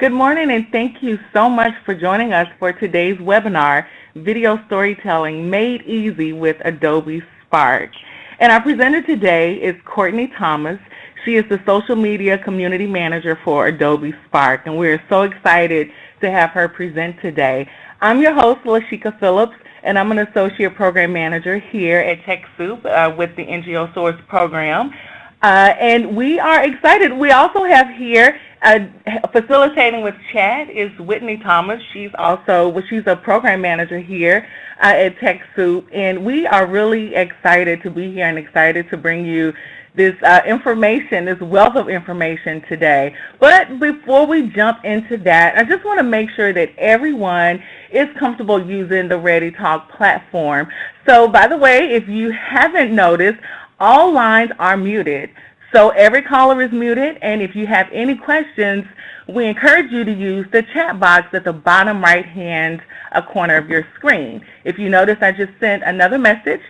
Good morning and thank you so much for joining us for today's webinar, Video Storytelling Made Easy with Adobe Spark. And our presenter today is Courtney Thomas. She is the Social Media Community Manager for Adobe Spark, and we're so excited to have her present today. I'm your host, Lashika Phillips, and I'm an Associate Program Manager here at TechSoup uh, with the NGO Source program. Uh, and we are excited. We also have here uh, facilitating with chat is Whitney Thomas. She's also she's a program manager here uh, at TechSoup, and we are really excited to be here and excited to bring you this uh, information, this wealth of information today. But before we jump into that, I just want to make sure that everyone is comfortable using the ReadyTalk platform. So by the way, if you haven't noticed, all lines are muted. So every caller is muted, and if you have any questions, we encourage you to use the chat box at the bottom right-hand uh, corner of your screen. If you notice, I just sent another message,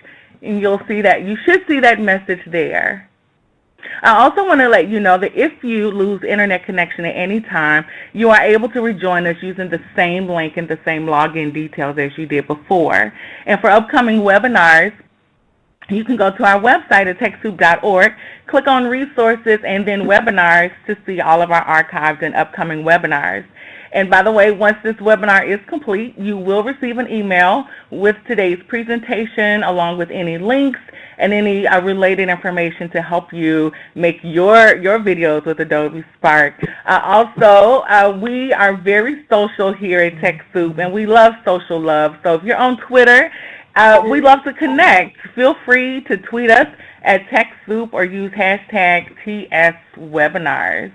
and you'll see that you should see that message there. I also want to let you know that if you lose internet connection at any time, you are able to rejoin us using the same link and the same login details as you did before. And for upcoming webinars, you can go to our website at TechSoup.org, click on resources and then webinars to see all of our archived and upcoming webinars. And by the way, once this webinar is complete, you will receive an email with today's presentation along with any links and any uh, related information to help you make your, your videos with Adobe Spark. Uh, also, uh, we are very social here at TechSoup, and we love social love. So if you're on Twitter uh, we love to connect. Feel free to tweet us at TechSoup or use hashtag TSWebinars.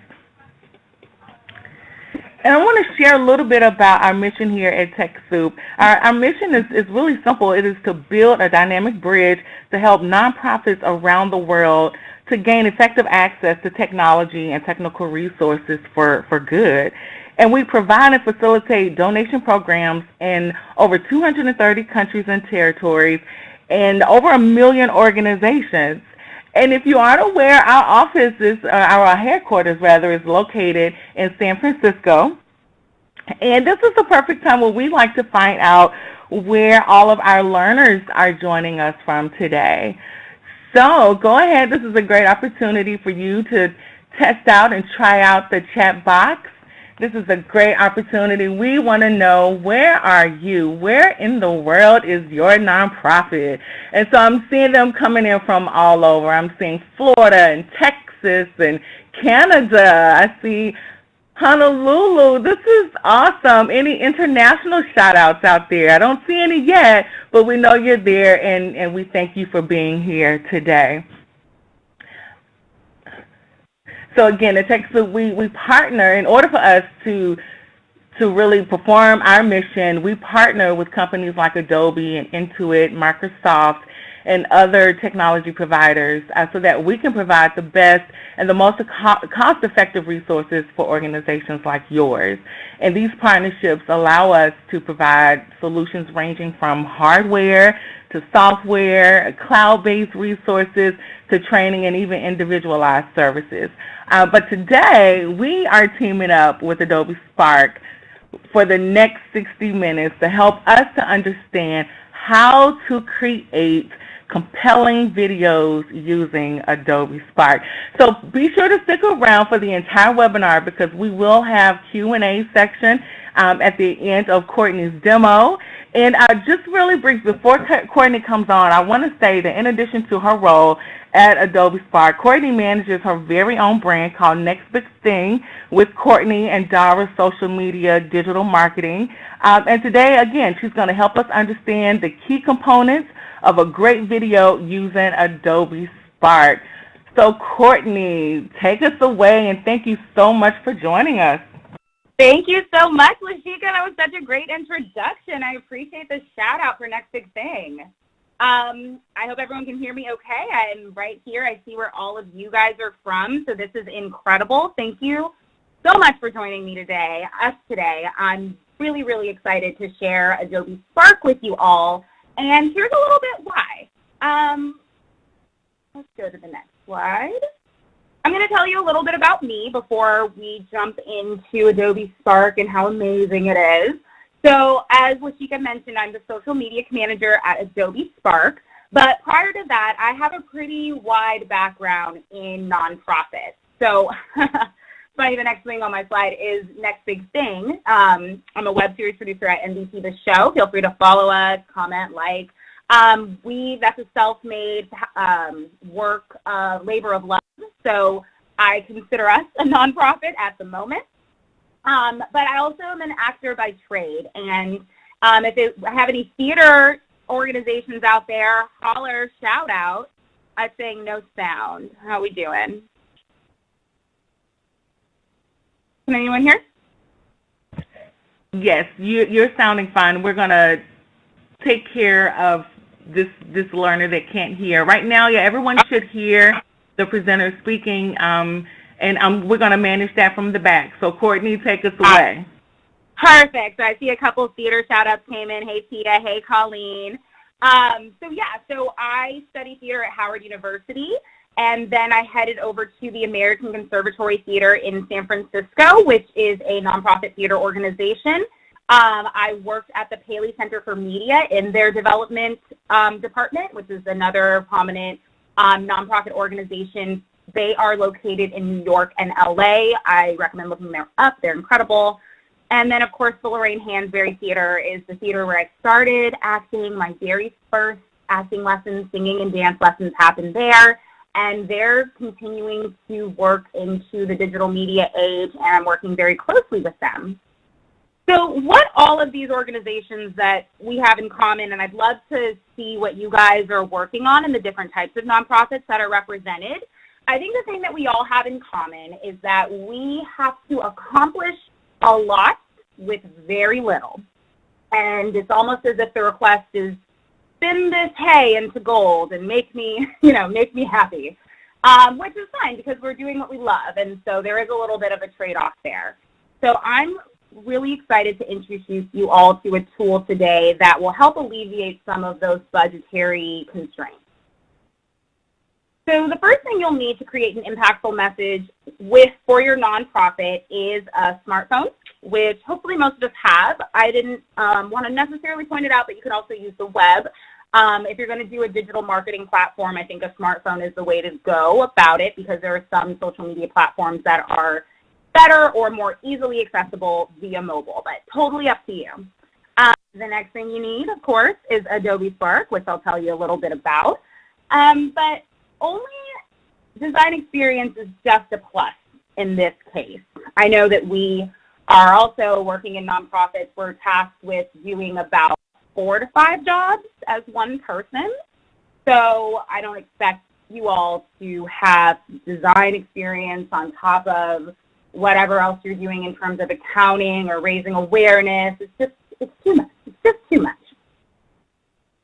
And I want to share a little bit about our mission here at TechSoup. Our, our mission is, is really simple. It is to build a dynamic bridge to help nonprofits around the world to gain effective access to technology and technical resources for, for good. And we provide and facilitate donation programs in over 230 countries and territories and over a million organizations. And if you aren't aware, our office is, uh, our headquarters rather, is located in San Francisco. And this is the perfect time where we like to find out where all of our learners are joining us from today. So go ahead. This is a great opportunity for you to test out and try out the chat box. This is a great opportunity. We want to know where are you? Where in the world is your nonprofit? And so I'm seeing them coming in from all over. I'm seeing Florida and Texas and Canada. I see Honolulu. This is awesome. Any international shout outs out there? I don't see any yet, but we know you're there and, and we thank you for being here today. So again, at TechSoup, we, we partner in order for us to to really perform our mission, we partner with companies like Adobe and Intuit, Microsoft, and other technology providers uh, so that we can provide the best and the most cost-effective resources for organizations like yours. And these partnerships allow us to provide solutions ranging from hardware to software, cloud-based resources, to training and even individualized services. Uh, but today, we are teaming up with Adobe Spark for the next 60 minutes to help us to understand how to create compelling videos using Adobe Spark. So be sure to stick around for the entire webinar because we will have Q&A section um, at the end of Courtney's demo. And uh, just really brief, before Courtney comes on, I want to say that in addition to her role at Adobe Spark, Courtney manages her very own brand called Next Big Thing with Courtney and Dara Social Media Digital Marketing. Um, and today, again, she's going to help us understand the key components of a great video using Adobe Spark. So Courtney, take us away and thank you so much for joining us. Thank you so much, Lashika. That was such a great introduction. I appreciate the shout out for Next Big Thing. Um, I hope everyone can hear me okay. I'm right here. I see where all of you guys are from, so this is incredible. Thank you so much for joining me today, us today. I'm really, really excited to share Adobe Spark with you all, and here's a little bit why. Um, let's go to the next slide. I'm going to tell you a little bit about me before we jump into Adobe Spark and how amazing it is. So as Lashika mentioned, I'm the social media manager at Adobe Spark. But prior to that, I have a pretty wide background in nonprofits. So funny, the next thing on my slide is Next Big Thing. Um, I'm a web series producer at NBT The Show. Feel free to follow us, comment, like. Um, we, that's a self-made um, work, uh, labor of love. So I consider us a nonprofit at the moment. Um, but I also am an actor by trade. And um, if it, I have any theater organizations out there, holler, shout out. I'm saying no sound. How we doing? Can anyone hear? Yes, you, you're sounding fine. We're going to take care of this this learner that can't hear. Right now, yeah, everyone should hear the presenter speaking, um, and um, we're going to manage that from the back. So Courtney, take us away. Perfect. So I see a couple theater shout-outs came in. Hey, Tia. Hey, Colleen. Um, so yeah, so I study theater at Howard University, and then I headed over to the American Conservatory Theater in San Francisco, which is a nonprofit theater organization. Um, I worked at the Paley Center for Media in their development um, department, which is another prominent um, nonprofit organization. They are located in New York and LA. I recommend looking them up. They're incredible. And then, of course, the Lorraine Hansberry Theater is the theater where I started acting. My very first acting lessons, singing and dance lessons happened there. And they're continuing to work into the digital media age, and I'm working very closely with them. So what all of these organizations that we have in common, and I'd love to see what you guys are working on and the different types of nonprofits that are represented. I think the thing that we all have in common is that we have to accomplish a lot with very little. And it's almost as if the request is spin this hay into gold and make me, you know, make me happy. Um, which is fine because we're doing what we love. And so there is a little bit of a trade-off there. So I'm really excited to introduce you all to a tool today that will help alleviate some of those budgetary constraints. So the first thing you'll need to create an impactful message with for your nonprofit is a smartphone, which hopefully most of us have. I didn't um, want to necessarily point it out, but you can also use the web. Um, if you're going to do a digital marketing platform, I think a smartphone is the way to go about it because there are some social media platforms that are better or more easily accessible via mobile, but totally up to you. Um, the next thing you need, of course, is Adobe Spark, which I'll tell you a little bit about. Um, but only design experience is just a plus in this case. I know that we are also working in nonprofits. We're tasked with doing about four to five jobs as one person. So I don't expect you all to have design experience on top of whatever else you're doing in terms of accounting or raising awareness. It's just, it's too much. It's just too much.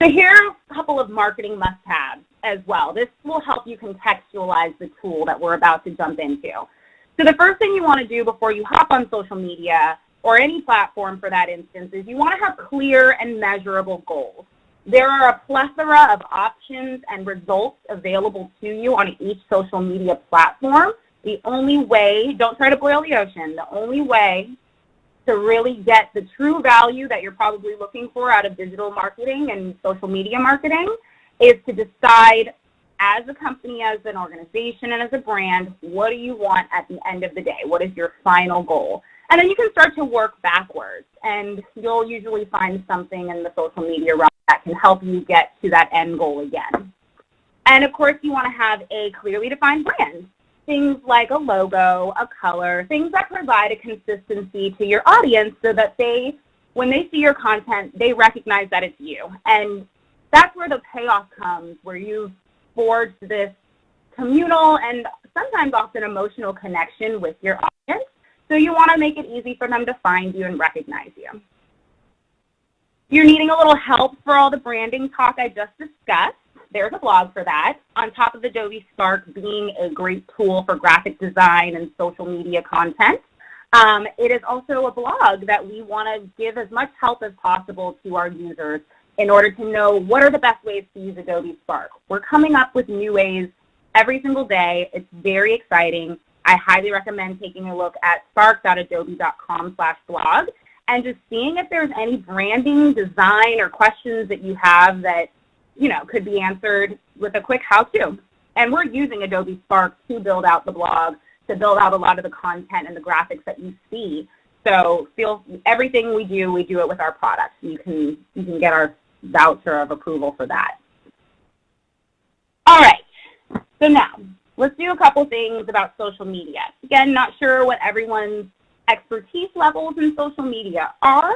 So here are a couple of marketing must-haves as well. This will help you contextualize the tool that we're about to jump into. So the first thing you want to do before you hop on social media or any platform for that instance is you want to have clear and measurable goals. There are a plethora of options and results available to you on each social media platform. The only way, don't try to boil the ocean, the only way to really get the true value that you're probably looking for out of digital marketing and social media marketing is to decide as a company, as an organization, and as a brand, what do you want at the end of the day? What is your final goal? And then you can start to work backwards, and you'll usually find something in the social media realm that can help you get to that end goal again. And of course, you want to have a clearly defined brand. Things like a logo, a color, things that provide a consistency to your audience so that they, when they see your content, they recognize that it's you. And that's where the payoff comes, where you've forged this communal and sometimes often emotional connection with your audience. So you want to make it easy for them to find you and recognize you. You're needing a little help for all the branding talk I just discussed. There's a blog for that. On top of Adobe Spark being a great tool for graphic design and social media content, um, it is also a blog that we want to give as much help as possible to our users in order to know what are the best ways to use Adobe Spark. We're coming up with new ways every single day. It's very exciting. I highly recommend taking a look at spark.adobe.com slash blog and just seeing if there's any branding, design, or questions that you have that, you know, could be answered with a quick how-to. And we're using Adobe Spark to build out the blog, to build out a lot of the content and the graphics that you see. So feel everything we do, we do it with our products. You can, you can get our voucher of approval for that. All right, so now let's do a couple things about social media. Again, not sure what everyone's expertise levels in social media are,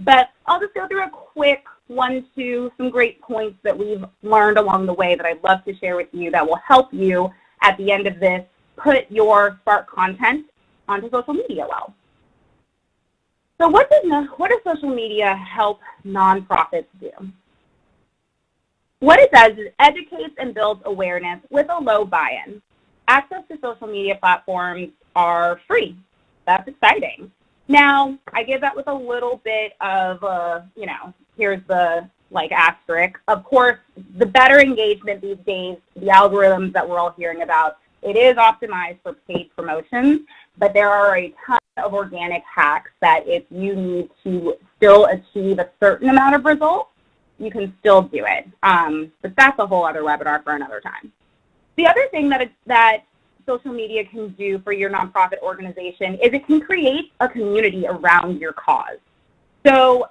but I'll just go through a quick one, two, some great points that we've learned along the way that I'd love to share with you that will help you at the end of this put your Spark content onto social media well. So what does, what does social media help nonprofits do? What it does is educates and builds awareness with a low buy-in. Access to social media platforms are free. That's exciting. Now, I give that with a little bit of, uh, you know, here's the like asterisk. Of course, the better engagement these days, the algorithms that we're all hearing about, it is optimized for paid promotions, but there are a ton of organic hacks that if you need to still achieve a certain amount of results, you can still do it. Um, but that's a whole other webinar for another time. The other thing that, that social media can do for your nonprofit organization is it can create a community around your cause. So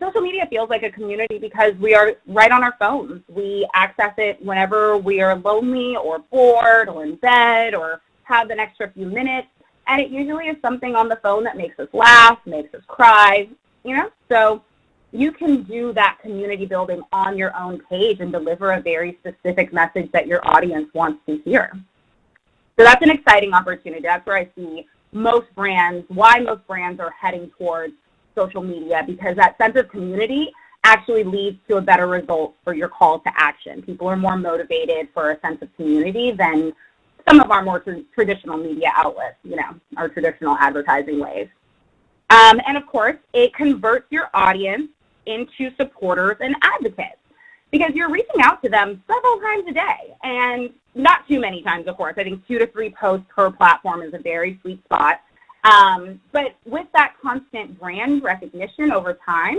social media feels like a community because we are right on our phones. We access it whenever we are lonely or bored or in bed or have an extra few minutes. And it usually is something on the phone that makes us laugh, makes us cry, you know? So you can do that community building on your own page and deliver a very specific message that your audience wants to hear. So that's an exciting opportunity. That's where I see most brands, why most brands are heading towards social media because that sense of community actually leads to a better result for your call to action. People are more motivated for a sense of community than some of our more tra traditional media outlets, you know, our traditional advertising ways. Um, and of course, it converts your audience into supporters and advocates because you're reaching out to them several times a day and not too many times, of course. I think two to three posts per platform is a very sweet spot. Um, but with that constant brand recognition over time,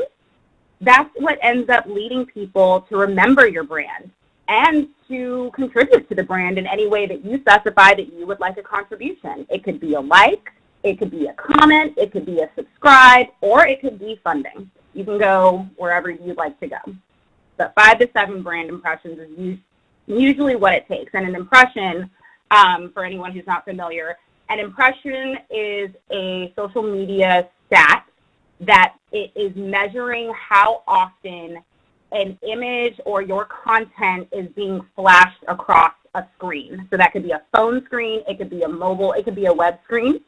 that's what ends up leading people to remember your brand and to contribute to the brand in any way that you specify that you would like a contribution. It could be a like, it could be a comment, it could be a subscribe, or it could be funding. You can go wherever you'd like to go. But five to seven brand impressions is usually what it takes. And an impression, um, for anyone who's not familiar, an impression is a social media stat that it is measuring how often an image or your content is being flashed across a screen. So that could be a phone screen, it could be a mobile, it could be a web screen.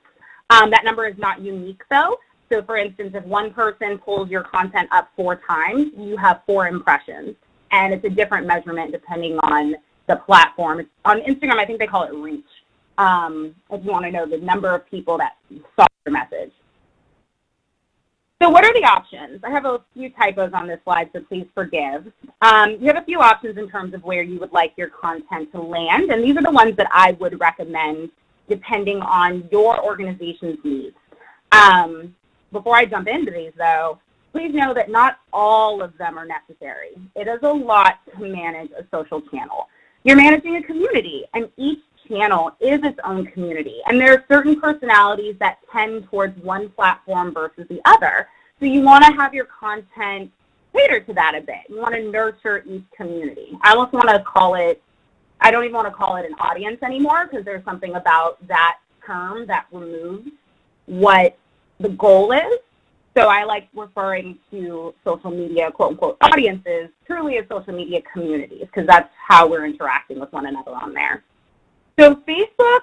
Um, that number is not unique though. So for instance, if one person pulls your content up four times, you have four impressions. And it's a different measurement depending on the platform. On Instagram, I think they call it reach, um, if you want to know the number of people that saw your message. So what are the options? I have a few typos on this slide, so please forgive. Um, you have a few options in terms of where you would like your content to land, and these are the ones that I would recommend depending on your organization's needs. Um, before I jump into these though, please know that not all of them are necessary. It is a lot to manage a social channel. You're managing a community and each channel is its own community. And there are certain personalities that tend towards one platform versus the other. So you want to have your content cater to that a bit. You want to nurture each community. I almost want to call it, I don't even want to call it an audience anymore because there's something about that term that removes what the goal is. So I like referring to social media, quote unquote, audiences truly as social media communities because that's how we're interacting with one another on there. So Facebook,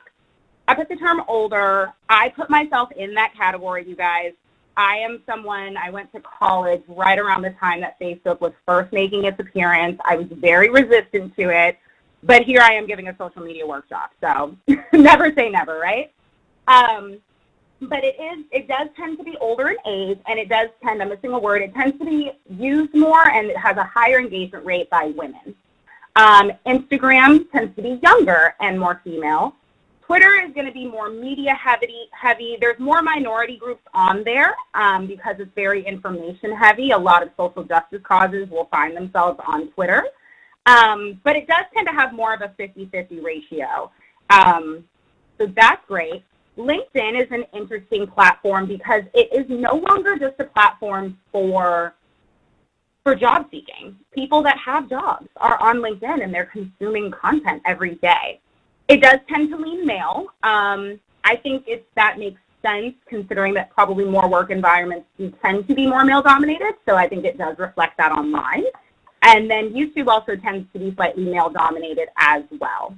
I put the term older. I put myself in that category, you guys. I am someone, I went to college right around the time that Facebook was first making its appearance. I was very resistant to it, but here I am giving a social media workshop. So never say never, right? Um, but it is it does tend to be older in age and it does tend i'm missing a word it tends to be used more and it has a higher engagement rate by women Um, Instagram tends to be younger and more female. Twitter is going to be more media heavy. Heavy. There's more minority groups on there um, because it's very information heavy. A lot of social justice causes will find themselves on Twitter. Um, but it does tend to have more of a 50-50 ratio. Um, so that's great. LinkedIn is an interesting platform because it is no longer just a platform for for job seeking. People that have jobs are on LinkedIn and they're consuming content every day. It does tend to lean male. Um, I think it's, that makes sense considering that probably more work environments tend to be more male dominated. So I think it does reflect that online. And then YouTube also tends to be slightly male dominated as well.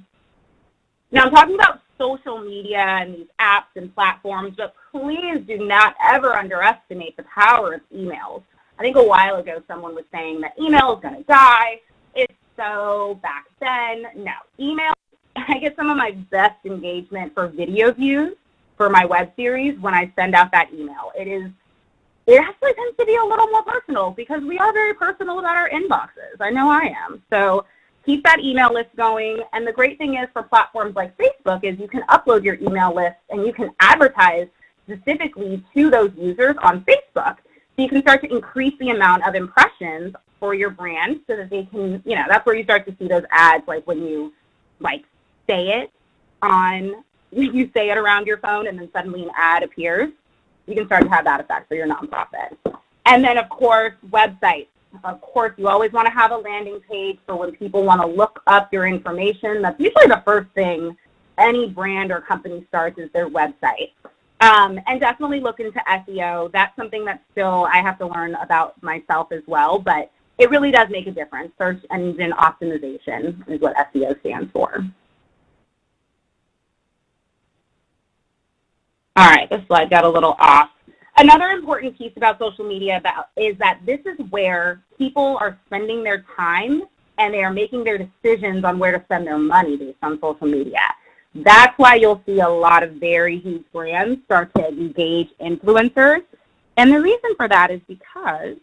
Now I'm talking about social media and these apps and platforms, but please do not ever underestimate the power of emails. I think a while ago someone was saying that email is going to die. It's so back then. No, email I get some of my best engagement for video views for my web series when I send out that email. It is, it actually tends to be a little more personal because we are very personal about our inboxes. I know I am. So keep that email list going. And the great thing is for platforms like Facebook is you can upload your email list and you can advertise specifically to those users on Facebook. You can start to increase the amount of impressions for your brand so that they can, you know, that's where you start to see those ads like when you like say it on, you say it around your phone and then suddenly an ad appears, you can start to have that effect for your nonprofit. And then of course, websites. Of course, you always want to have a landing page for when people want to look up your information. That's usually the first thing any brand or company starts is their website. Um, and definitely look into SEO. That's something that still I have to learn about myself as well, but it really does make a difference. Search engine optimization is what SEO stands for. All right, this slide got a little off. Another important piece about social media about, is that this is where people are spending their time and they are making their decisions on where to spend their money based on social media. That's why you'll see a lot of very huge brands start to engage influencers. And the reason for that is because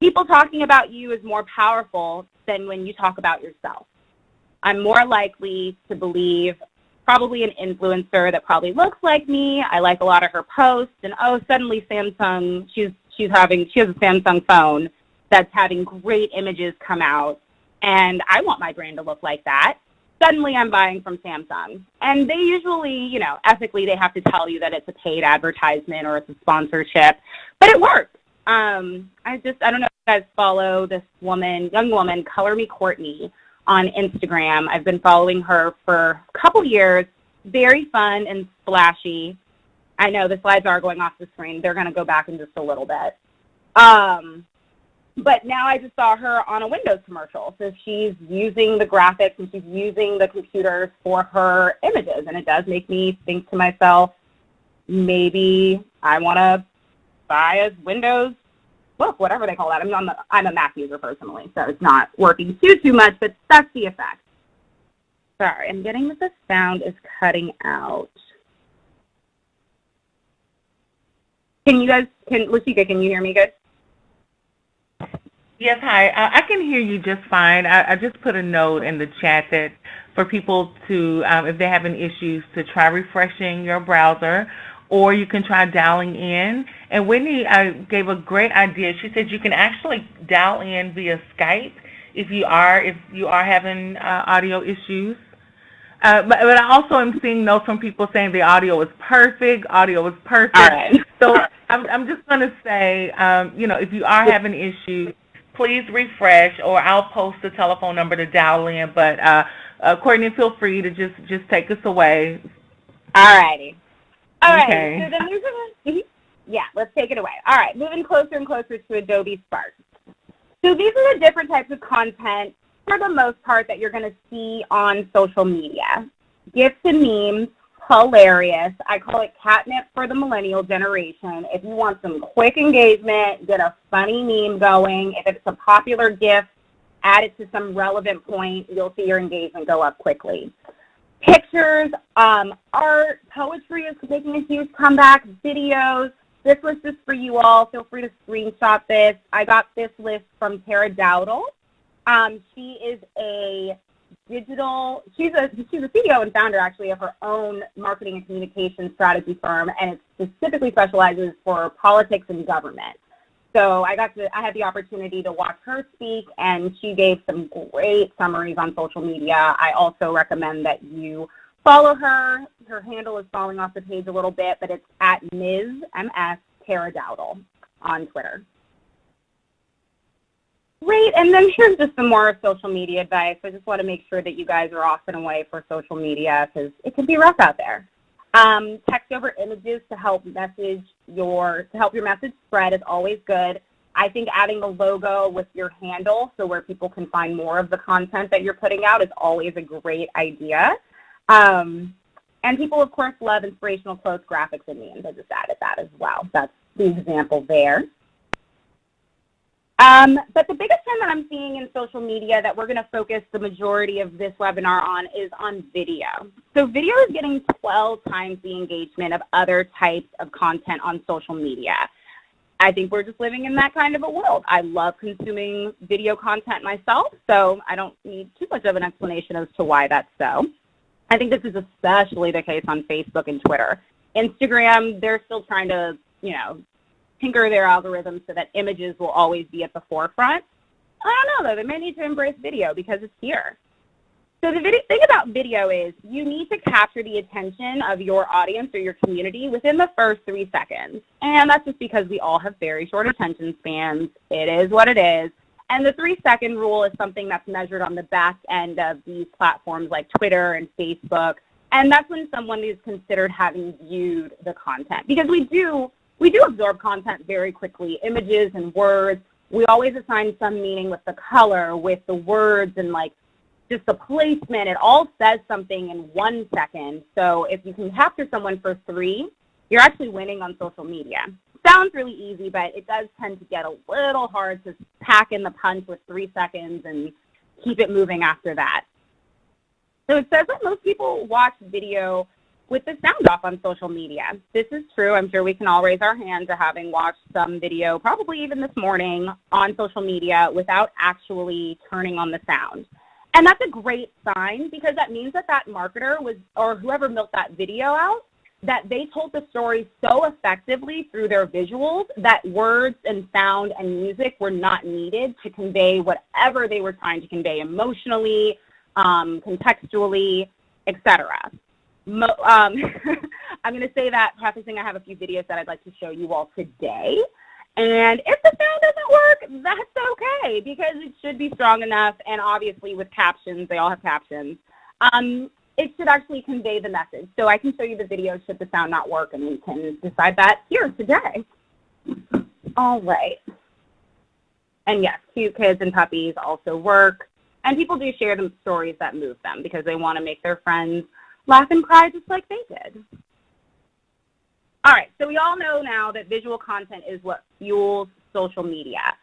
people talking about you is more powerful than when you talk about yourself. I'm more likely to believe probably an influencer that probably looks like me. I like a lot of her posts, and oh, suddenly Samsung, she's she's having she has a Samsung phone that's having great images come out, and I want my brand to look like that. Suddenly, I'm buying from Samsung, and they usually, you know, ethically, they have to tell you that it's a paid advertisement or it's a sponsorship, but it works. Um, I just I don't know if you guys follow this woman, young woman, Color Me Courtney on Instagram. I've been following her for a couple years. Very fun and splashy. I know the slides are going off the screen. They're going to go back in just a little bit. Um, but now I just saw her on a Windows commercial. So she's using the graphics and she's using the computers for her images. And it does make me think to myself, maybe I want to buy a Windows book, whatever they call that. I'm, a, I'm a Mac user personally, so it's not working too, too much, but that's the effect. Sorry, I'm getting that the sound is cutting out. Can you guys, can, Lashika, can you hear me good? Yes, hi. Uh, I can hear you just fine. I, I, just put a note in the chat that for people to, um, if they're having issues, to try refreshing your browser or you can try dialing in. And Whitney uh, gave a great idea. She said you can actually dial in via Skype if you are if you are having uh, audio issues. Uh, but, but I also am seeing notes from people saying the audio is perfect, audio is perfect. So I'm, I'm just going to say, um, you know, if you are having issues, please refresh, or I'll post the telephone number to dial in. But uh, uh, Courtney, feel free to just just take us away. All righty. All right. Okay. So then moving, yeah, let's take it away. All right, moving closer and closer to Adobe Spark. So these are the different types of content, for the most part, that you're going to see on social media. GIFs and memes, hilarious. I call it catnip for the millennial generation. If you want some quick engagement, get a funny meme going. If it's a popular GIF, add it to some relevant point. You'll see your engagement go up quickly pictures, um, art, poetry is making a huge comeback, videos. This list is for you all. Feel free to screenshot this. I got this list from Tara Dowdell. Um, she is a digital, she's a, she's a CEO and founder actually of her own marketing and communication strategy firm, and it specifically specializes for politics and government. So I got to, I had the opportunity to watch her speak, and she gave some great summaries on social media. I also recommend that you follow her. Her handle is falling off the page a little bit, but it's at Ms. MS Tara Dowdell on Twitter. Great, and then here's just some more social media advice. I just want to make sure that you guys are off and away for social media because it can be rough out there. Um, text over images to help message your to help your message spread is always good. I think adding the logo with your handle so where people can find more of the content that you're putting out is always a great idea. Um, and people, of course, love inspirational quotes, graphics, and memes. I just added that as well. That's the example there. Um, but the biggest trend that I'm seeing in social media that we're going to focus the majority of this webinar on is on video. So video is getting 12 times the engagement of other types of content on social media. I think we're just living in that kind of a world. I love consuming video content myself, so I don't need too much of an explanation as to why that's so. I think this is especially the case on Facebook and Twitter. Instagram, they're still trying to, you know, tinker their algorithms so that images will always be at the forefront. I don't know though, they may need to embrace video because it's here. So the video, thing about video is you need to capture the attention of your audience or your community within the first three seconds. And that's just because we all have very short attention spans. It is what it is. And the three second rule is something that's measured on the back end of these platforms like Twitter and Facebook. And that's when someone is considered having viewed the content. Because we do we do absorb content very quickly, images and words. We always assign some meaning with the color, with the words, and like just the placement. It all says something in one second. So if you can capture someone for three, you're actually winning on social media. Sounds really easy, but it does tend to get a little hard to pack in the punch with three seconds and keep it moving after that. So it says that most people watch video with the sound off on social media. This is true. I'm sure we can all raise our hand to having watched some video, probably even this morning, on social media without actually turning on the sound. And that's a great sign because that means that that marketer was, or whoever built that video out, that they told the story so effectively through their visuals that words and sound and music were not needed to convey whatever they were trying to convey emotionally, um, contextually, etc. Mo um, I'm going to say that prefacing I have a few videos that I'd like to show you all today. And if the sound doesn't work, that's okay because it should be strong enough. And obviously with captions, they all have captions. Um, it should actually convey the message. So I can show you the video should the sound not work and we can decide that here today. All right. And yes, cute kids and puppies also work. And people do share the stories that move them because they want to make their friends laugh and cry just like they did. All right, so we all know now that visual content is what fuels social media.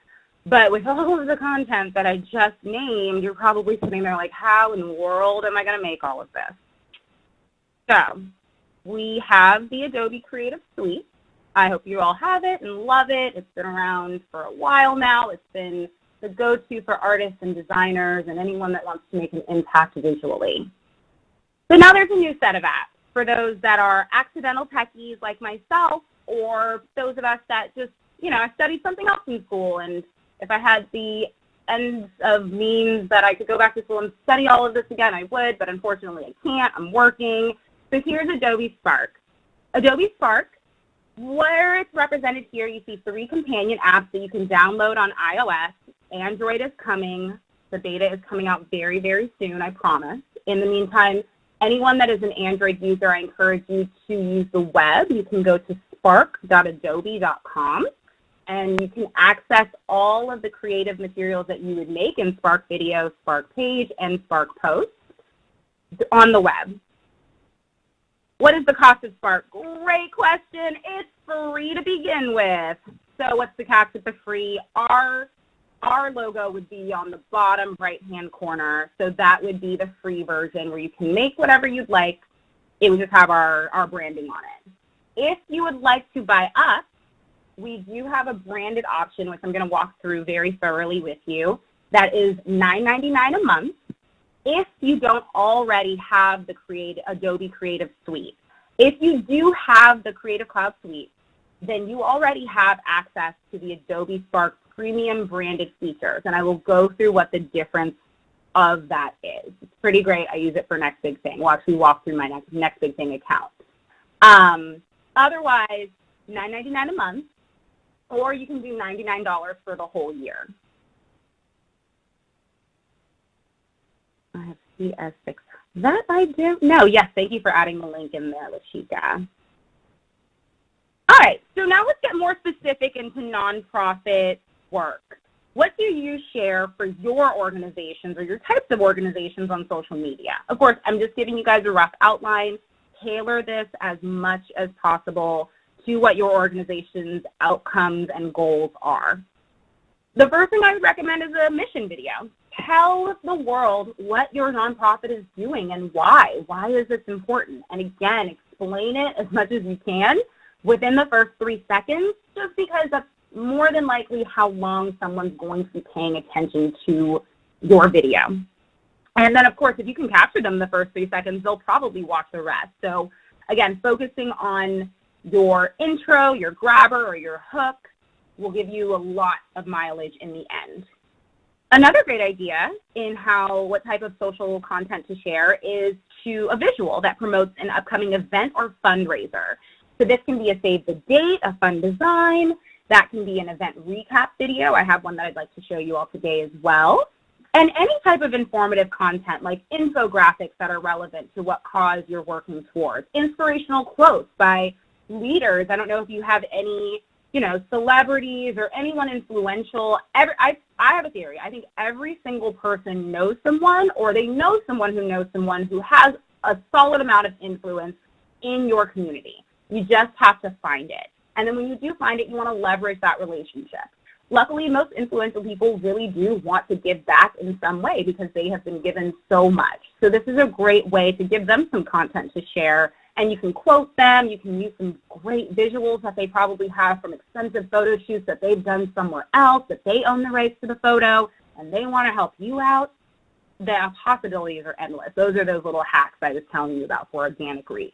But with all of the content that I just named, you're probably sitting there like, how in the world am I going to make all of this? So we have the Adobe Creative Suite. I hope you all have it and love it. It's been around for a while now. It's been the go-to for artists and designers and anyone that wants to make an impact visually. So now there's a new set of apps for those that are accidental techies like myself or those of us that just, you know, I studied something else in school and if I had the ends of means that I could go back to school and study all of this again, I would, but unfortunately I can't. I'm working. So here's Adobe Spark. Adobe Spark, where it's represented here, you see three companion apps that you can download on iOS. Android is coming. The beta is coming out very, very soon, I promise. In the meantime, anyone that is an Android user, I encourage you to use the web. You can go to spark.adobe.com and you can access all of the creative materials that you would make in Spark Video, Spark Page, and Spark Post on the web. What is the cost of Spark? Great question. It's free to begin with. So what's the catch with the free? Our our logo would be on the bottom right-hand corner. So that would be the free version where you can make whatever you'd like. It would just have our, our branding on it. If you would like to buy us, we do have a branded option, which I'm going to walk through very thoroughly with you. That is $9.99 a month if you don't already have the Creative, Adobe Creative Suite. If you do have the Creative Cloud Suite, then you already have access to the Adobe Spark premium branded features. And I will go through what the difference of that is. It's pretty great. I use it for Next Big Thing. We'll actually walk through my Next, Next Big Thing account. Um, otherwise, $9.99 a month, or you can do $99 for the whole year. I have CS6. That I do. No, yes, thank you for adding the link in there, Lashika. All right, so now let's get more specific into nonprofit work. What do you share for your organizations or your types of organizations on social media? Of course, I'm just giving you guys a rough outline. Tailor this as much as possible to what your organization's outcomes and goals are. The first thing I would recommend is a mission video. Tell the world what your nonprofit is doing and why. Why is this important? And again, explain it as much as you can within the first three seconds, just because that's more than likely how long someone's going to be paying attention to your video. And then, of course, if you can capture them the first three seconds, they'll probably watch the rest. So again, focusing on your intro, your grabber, or your hook will give you a lot of mileage in the end. Another great idea in how what type of social content to share is to a visual that promotes an upcoming event or fundraiser. So this can be a save the date, a fun design, that can be an event recap video. I have one that I'd like to show you all today as well. And any type of informative content like infographics that are relevant to what cause you're working towards. Inspirational quotes by leaders. I don't know if you have any, you know, celebrities or anyone influential. Every, I, I have a theory. I think every single person knows someone or they know someone who knows someone who has a solid amount of influence in your community. You just have to find it. And then when you do find it, you want to leverage that relationship. Luckily, most influential people really do want to give back in some way because they have been given so much. So this is a great way to give them some content to share. And you can quote them. You can use some great visuals that they probably have from expensive photo shoots that they've done somewhere else, that they own the rights to the photo, and they want to help you out. The possibilities are endless. Those are those little hacks I was telling you about for organic reach.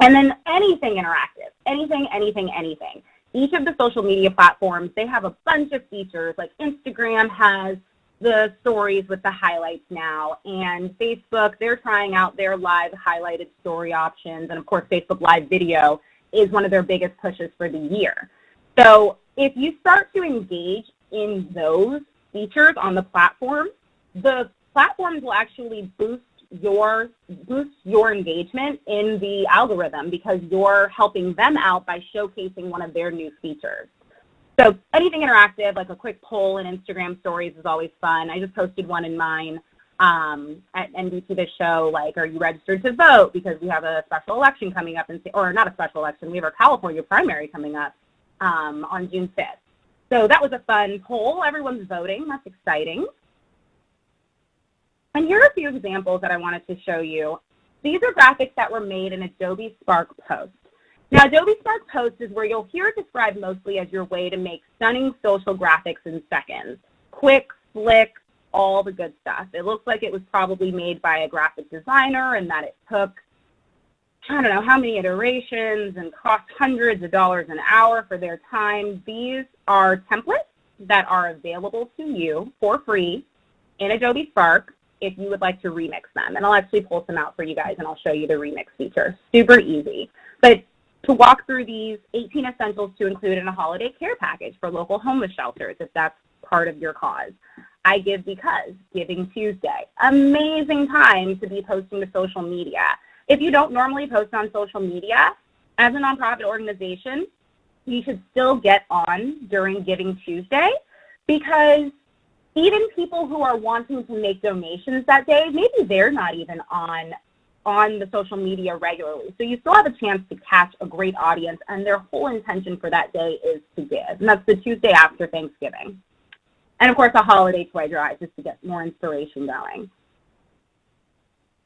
And then anything interactive, anything, anything, anything. Each of the social media platforms, they have a bunch of features, like Instagram has the stories with the highlights now, and Facebook, they're trying out their live highlighted story options, and of course Facebook Live Video is one of their biggest pushes for the year. So if you start to engage in those features on the platform, the platforms will actually boost your boost your engagement in the algorithm because you're helping them out by showcasing one of their new features. So anything interactive, like a quick poll in Instagram stories is always fun. I just posted one in mine um, at NBT The Show, like, are you registered to vote? Because we have a special election coming up, in, or not a special election, we have our California primary coming up um, on June 5th. So that was a fun poll. Everyone's voting. That's exciting. And here are a few examples that I wanted to show you. These are graphics that were made in Adobe Spark Post. Now, Adobe Spark Post is where you'll hear it described mostly as your way to make stunning social graphics in seconds. Quick, slick, all the good stuff. It looks like it was probably made by a graphic designer and that it took, I don't know how many iterations and cost hundreds of dollars an hour for their time. These are templates that are available to you for free in Adobe Spark if you would like to remix them. And I'll actually pull some out for you guys and I'll show you the remix feature. Super easy. But to walk through these 18 essentials to include in a holiday care package for local homeless shelters if that's part of your cause. I Give Because, Giving Tuesday. Amazing time to be posting to social media. If you don't normally post on social media, as a nonprofit organization, you should still get on during Giving Tuesday because even people who are wanting to make donations that day, maybe they're not even on on the social media regularly. So you still have a chance to catch a great audience and their whole intention for that day is to give. And that's the Tuesday after Thanksgiving. And of course a holiday toy drive just to get more inspiration going.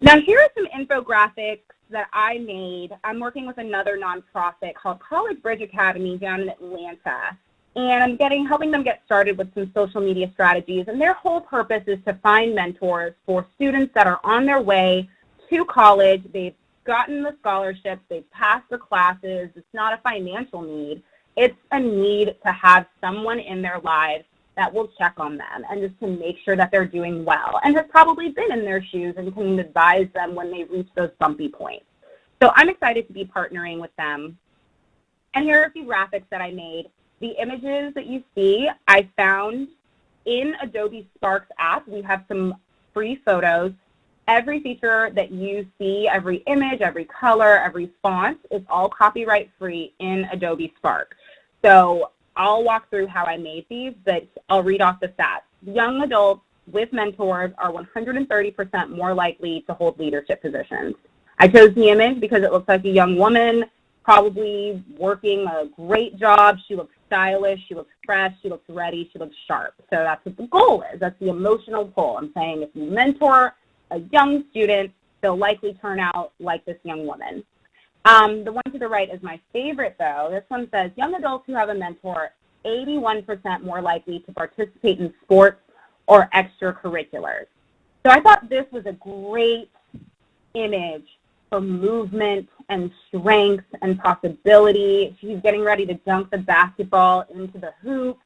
Now here are some infographics that I made. I'm working with another nonprofit called College Bridge Academy down in Atlanta. And I'm getting helping them get started with some social media strategies. And their whole purpose is to find mentors for students that are on their way to college. They've gotten the scholarships, they've passed the classes. It's not a financial need. It's a need to have someone in their lives that will check on them and just to make sure that they're doing well and has probably been in their shoes and can advise them when they reach those bumpy points. So I'm excited to be partnering with them. And here are a few graphics that I made the images that you see, I found in Adobe Sparks app. We have some free photos. Every feature that you see, every image, every color, every font is all copyright free in Adobe Spark. So I'll walk through how I made these, but I'll read off the stats. Young adults with mentors are 130% more likely to hold leadership positions. I chose the image because it looks like a young woman probably working a great job. She looks stylish, she looks fresh, she looks ready, she looks sharp. So that's what the goal is. That's the emotional pull. I'm saying if you mentor a young student, they'll likely turn out like this young woman. Um, the one to the right is my favorite though. This one says, young adults who have a mentor, 81% more likely to participate in sports or extracurriculars. So I thought this was a great image for movement and strength and possibility. She's getting ready to dunk the basketball into the hoop.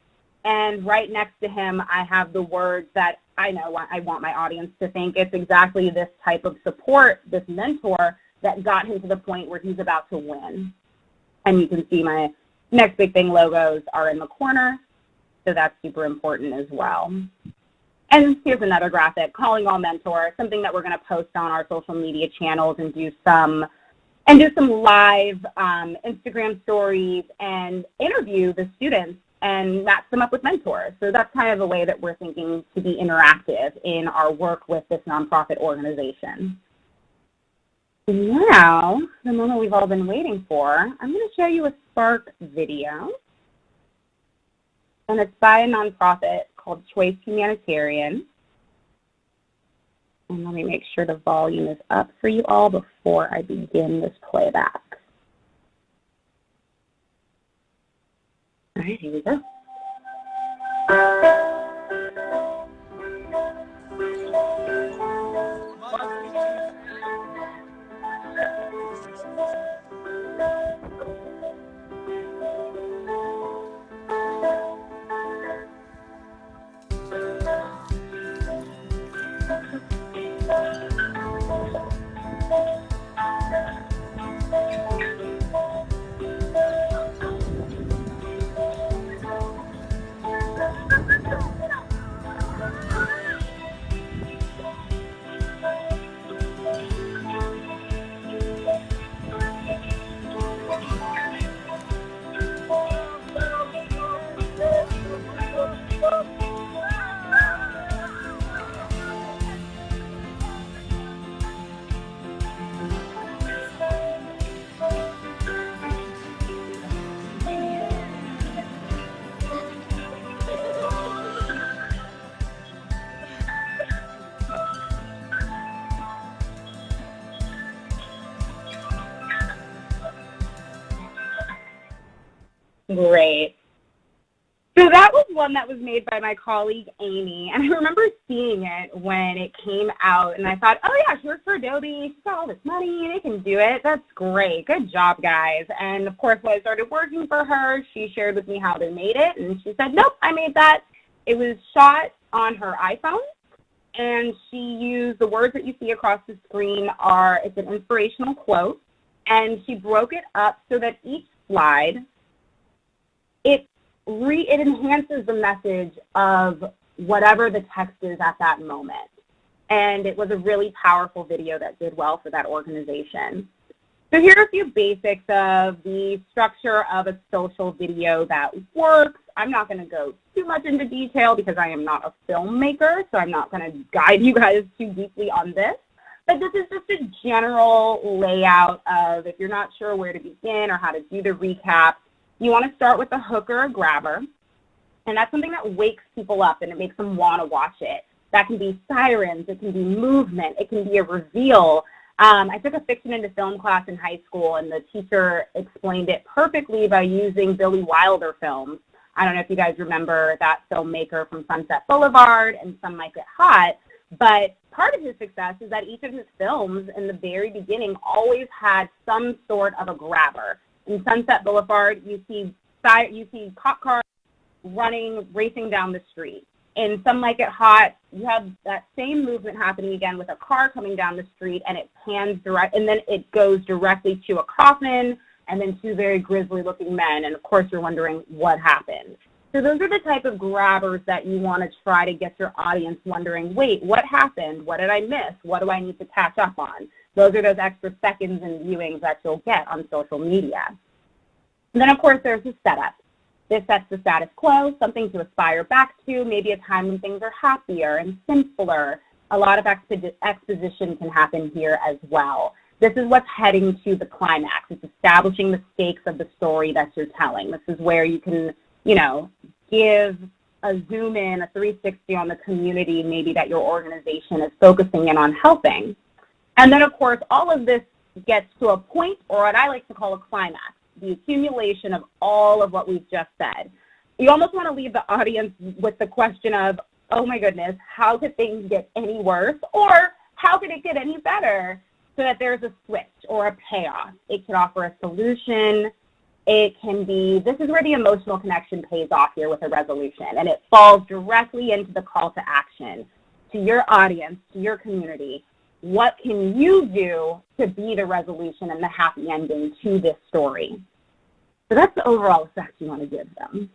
And right next to him, I have the words that I know I want my audience to think it's exactly this type of support, this mentor that got him to the point where he's about to win. And you can see my next big thing logos are in the corner. So that's super important as well. And here's another graphic, calling all mentors, something that we're going to post on our social media channels and do some and do some live um, Instagram stories and interview the students and match them up with mentors. So that's kind of the way that we're thinking to be interactive in our work with this nonprofit organization. Now, the moment we've all been waiting for, I'm going to show you a Spark video. And it's by a nonprofit called Choice Humanitarian. And let me make sure the volume is up for you all before I begin this playback. All right, here we go. Great. So that was one that was made by my colleague Amy, and I remember seeing it when it came out, and I thought, oh yeah, she works for Adobe, she's got all this money, they can do it, that's great, good job guys. And of course when I started working for her, she shared with me how they made it, and she said, nope, I made that. It was shot on her iPhone, and she used the words that you see across the screen are, it's an inspirational quote, and she broke it up so that each slide it re it enhances the message of whatever the text is at that moment. And it was a really powerful video that did well for that organization. So here are a few basics of the structure of a social video that works. I'm not going to go too much into detail because I am not a filmmaker, so I'm not going to guide you guys too deeply on this. But this is just a general layout of if you're not sure where to begin or how to do the recap, you want to start with a hook or a grabber, and that's something that wakes people up and it makes them want to watch it. That can be sirens, it can be movement, it can be a reveal. Um, I took a fiction into film class in high school, and the teacher explained it perfectly by using Billy Wilder films I don't know if you guys remember that filmmaker from Sunset Boulevard and Some Like It Hot, but part of his success is that each of his films in the very beginning always had some sort of a grabber. In Sunset Boulevard, you see you see cop cars running, racing down the street. In Some Like It Hot, you have that same movement happening again with a car coming down the street and it pans direct, and then it goes directly to a coffin and then two very grisly looking men. And of course, you're wondering what happened. So those are the type of grabbers that you want to try to get your audience wondering, wait, what happened? What did I miss? What do I need to catch up on? Those are those extra seconds and viewings that you'll get on social media. And then of course there's the setup. This sets the status quo, something to aspire back to, maybe a time when things are happier and simpler. A lot of exposition can happen here as well. This is what's heading to the climax. It's establishing the stakes of the story that you're telling. This is where you can you know, give a zoom in, a 360 on the community maybe that your organization is focusing in on helping. And then of course, all of this gets to a point or what I like to call a climax, the accumulation of all of what we've just said. You almost want to leave the audience with the question of, oh my goodness, how could things get any worse? Or how could it get any better? So that there's a switch or a payoff. It could offer a solution, it can be, this is where the emotional connection pays off here with a resolution, and it falls directly into the call to action to your audience, to your community. What can you do to be the resolution and the happy ending to this story? So that's the overall effect you want to give them.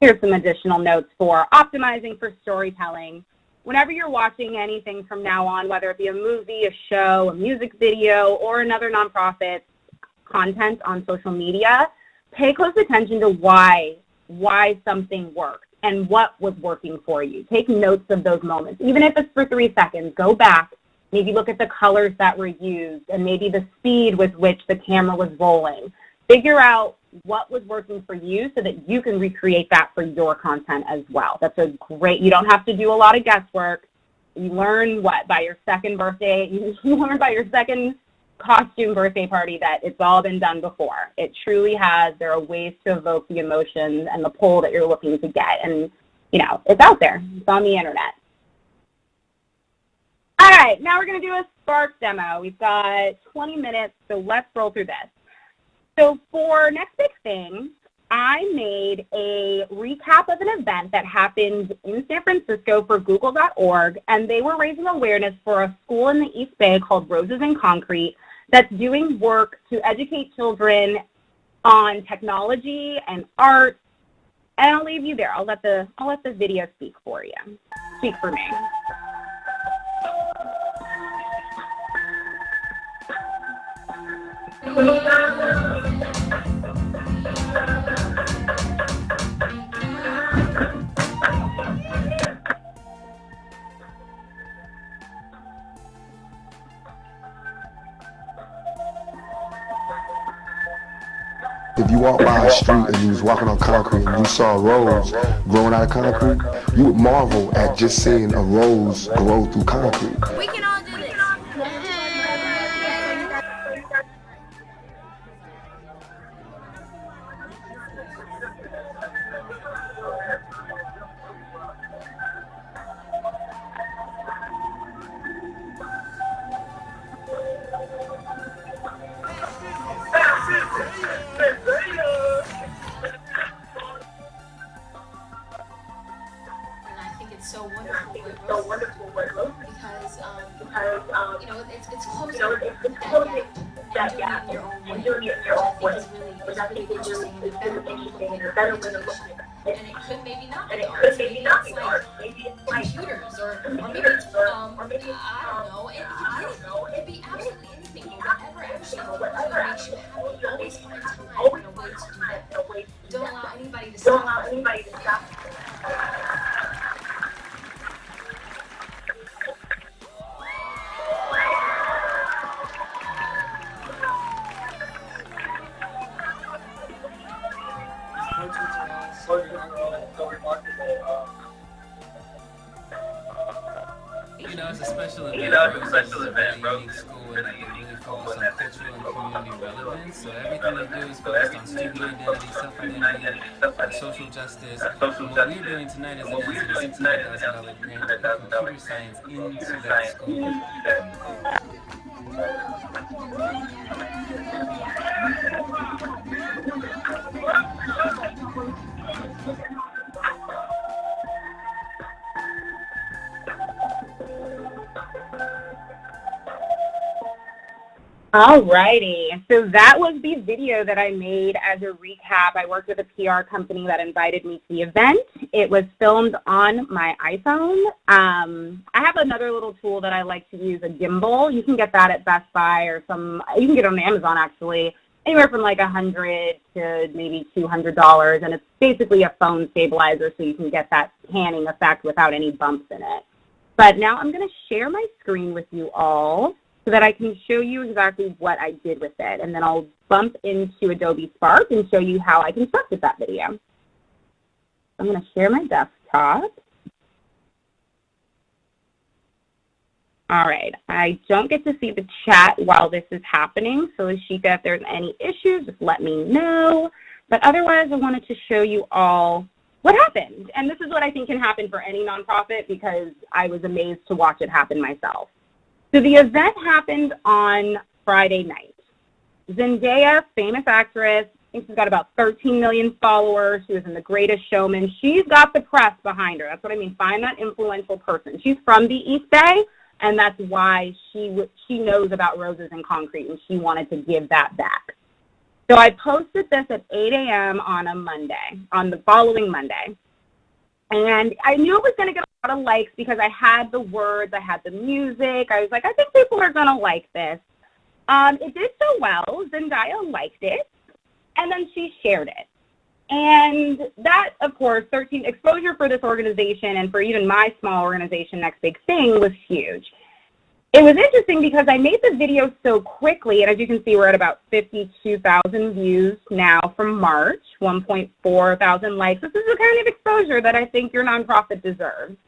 Here's some additional notes for optimizing for storytelling. Whenever you're watching anything from now on, whether it be a movie, a show, a music video, or another nonprofit, content on social media, pay close attention to why, why something worked and what was working for you. Take notes of those moments. Even if it's for three seconds, go back, maybe look at the colors that were used and maybe the speed with which the camera was rolling. Figure out what was working for you so that you can recreate that for your content as well. That's a great, you don't have to do a lot of guesswork. You learn what, by your second birthday, you learn by your second costume birthday party that it's all been done before. It truly has. There are ways to evoke the emotions and the pull that you're looking to get. And, you know, it's out there. It's on the internet. All right, now we're going to do a Spark demo. We've got 20 minutes, so let's roll through this. So for Next Big Thing, I made a recap of an event that happened in San Francisco for Google.org, and they were raising awareness for a school in the East Bay called Roses and Concrete that's doing work to educate children on technology and art. And I'll leave you there. I'll let the I'll let the video speak for you. Speak for me. If you walked by a street and you was walking on concrete and you saw a rose growing out of concrete, you would marvel at just seeing a rose grow through concrete. special event, bro. This school is really focus on cultural and community relevance. So everything they do is focused on student identity, self-identity, uh, social justice. And what we're doing tonight is an answer to $600,000 grant computer science into that school. Alrighty, so that was the video that I made as a recap. I worked with a PR company that invited me to the event. It was filmed on my iPhone. Um, I have another little tool that I like to use, a gimbal. You can get that at Best Buy or some, you can get it on Amazon actually, anywhere from like a hundred to maybe $200. And it's basically a phone stabilizer so you can get that panning effect without any bumps in it. But now I'm gonna share my screen with you all so that I can show you exactly what I did with it. And then I'll bump into Adobe Spark and show you how I constructed that video. I'm going to share my desktop. All right, I don't get to see the chat while this is happening, so Ashika, if there's any issues, just let me know. But otherwise, I wanted to show you all what happened. And this is what I think can happen for any nonprofit because I was amazed to watch it happen myself. So the event happened on Friday night. Zendaya, famous actress, I think she's got about 13 million followers. She was in The Greatest Showman. She's got the press behind her. That's what I mean. Find that influential person. She's from the East Bay, and that's why she she knows about Roses and Concrete, and she wanted to give that back. So I posted this at 8 a.m. on a Monday, on the following Monday. And I knew it was going to get a lot of likes because I had the words, I had the music. I was like, I think people are going to like this. Um, it did so well. Zendaya liked it, and then she shared it. And that, of course, 13 exposure for this organization and for even my small organization, Next Big Thing, was huge. It was interesting because I made the video so quickly, and as you can see, we're at about 52,000 views now from March, 1.4 thousand likes. This is the kind of exposure that I think your nonprofit deserves.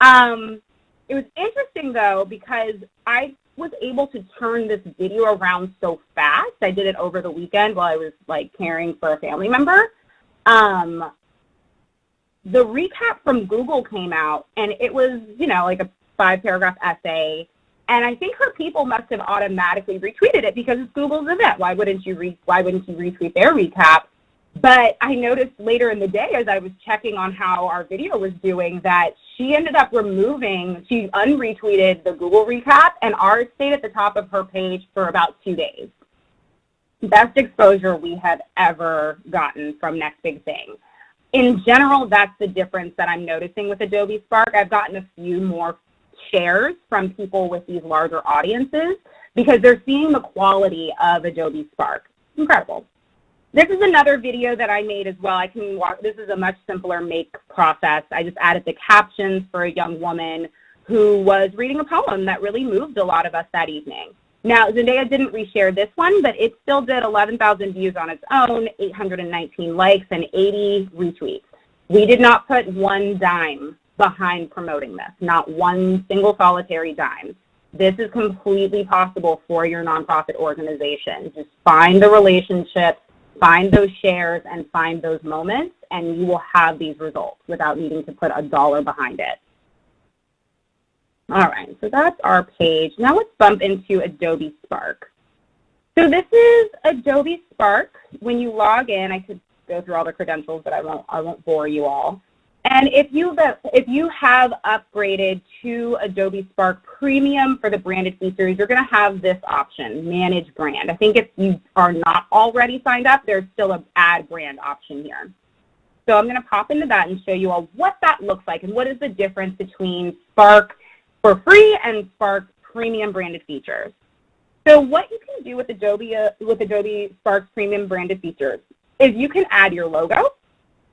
Um, it was interesting, though, because I was able to turn this video around so fast. I did it over the weekend while I was, like, caring for a family member. Um, the recap from Google came out, and it was, you know, like a five-paragraph essay and I think her people must have automatically retweeted it because it's Google's event. Why wouldn't you re- why wouldn't you retweet their recap? But I noticed later in the day as I was checking on how our video was doing that she ended up removing, she unretweeted the Google recap and ours stayed at the top of her page for about two days. Best exposure we have ever gotten from Next Big Thing. In general, that's the difference that I'm noticing with Adobe Spark. I've gotten a few more shares from people with these larger audiences because they're seeing the quality of Adobe Spark. Incredible. This is another video that I made as well. I can walk, this is a much simpler make process. I just added the captions for a young woman who was reading a poem that really moved a lot of us that evening. Now, Zendaya didn't reshare this one, but it still did 11,000 views on its own, 819 likes, and 80 retweets. We did not put one dime behind promoting this, not one single solitary dime. This is completely possible for your nonprofit organization. Just find the relationships, find those shares, and find those moments, and you will have these results without needing to put a dollar behind it. All right, so that's our page. Now let's bump into Adobe Spark. So this is Adobe Spark. When you log in, I could go through all the credentials, but I won't, I won't bore you all. And if you if you have upgraded to Adobe Spark Premium for the branded features, you're going to have this option, Manage Brand. I think if you are not already signed up, there's still an Add Brand option here. So I'm going to pop into that and show you all what that looks like and what is the difference between Spark for free and Spark Premium branded features. So what you can do with Adobe uh, with Adobe Spark Premium branded features is you can add your logo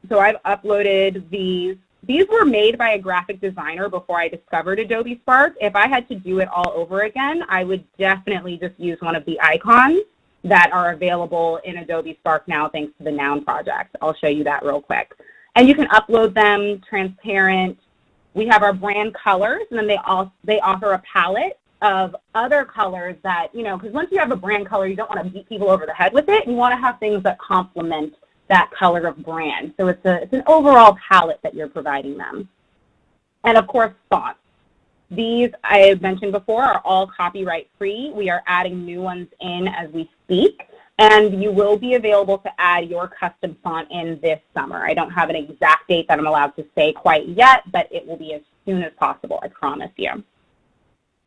so I've uploaded these. These were made by a graphic designer before I discovered Adobe Spark. If I had to do it all over again, I would definitely just use one of the icons that are available in Adobe Spark now thanks to the Noun project. I'll show you that real quick. And you can upload them transparent. We have our brand colors, and then they, all, they offer a palette of other colors that, you know, because once you have a brand color, you don't want to beat people over the head with it. You want to have things that complement that color of brand. So it's, a, it's an overall palette that you're providing them. And of course, fonts. These, I mentioned before, are all copyright free. We are adding new ones in as we speak. And you will be available to add your custom font in this summer. I don't have an exact date that I'm allowed to say quite yet, but it will be as soon as possible, I promise you.